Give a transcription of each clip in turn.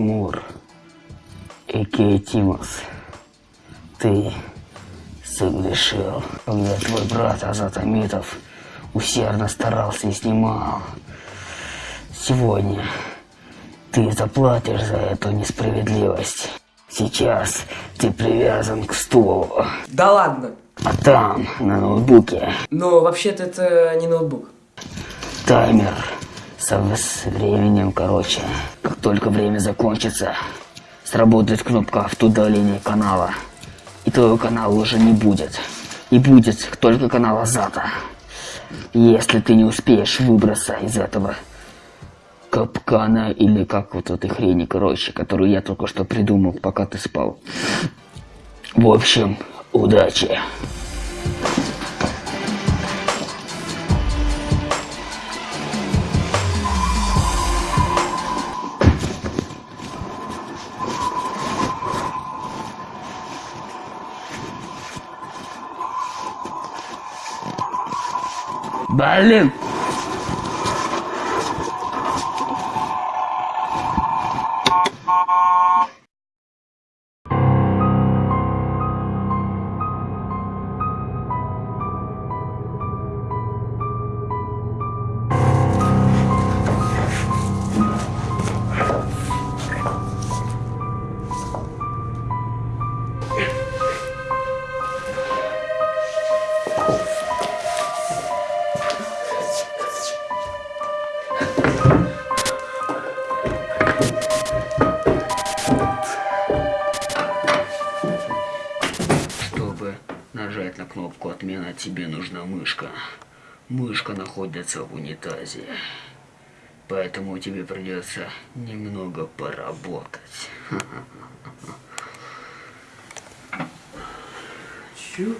Тимур, Икей Тимос, ты согрешил, когда твой брат Азат Амитов усердно старался и снимал. Сегодня ты заплатишь за эту несправедливость. Сейчас ты привязан к стулу, Да ладно. а там, на ноутбуке, Но вообще-то это не ноутбук. таймер со временем, короче. Как только время закончится, сработает кнопка автоудаления канала. И твоего канала уже не будет. И будет только канал Азата. Если ты не успеешь выбраться из этого капкана или как вот этой хрени, короче, которую я только что придумал, пока ты спал. В общем, удачи. 白嫩 кнопку отмена, тебе нужна мышка. Мышка находится в унитазе. Поэтому тебе придется немного поработать. Чё?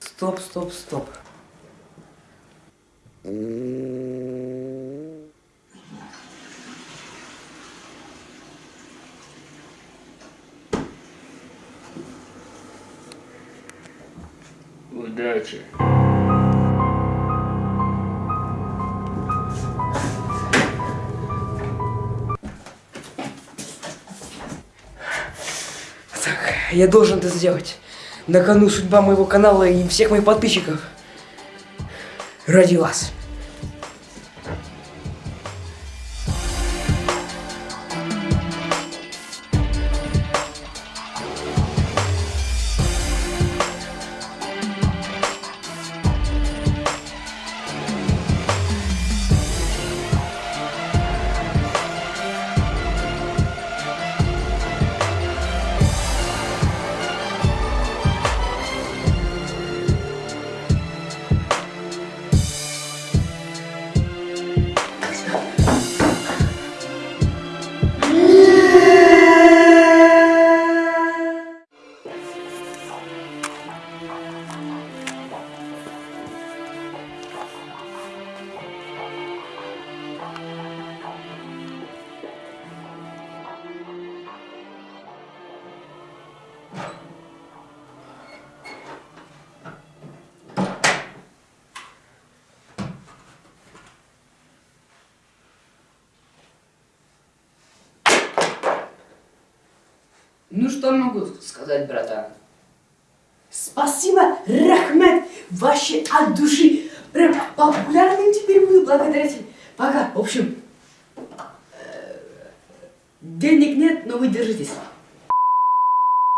Стоп, стоп, стоп. Удачи. Так, я должен это сделать. На кону судьба моего канала и всех моих подписчиков. Ради вас. Ну что могу сказать, братан? Спасибо, Рахмет, вообще от души. Прям популярным теперь буду благодарить. Пока. В общем, э, денег нет, но вы держитесь.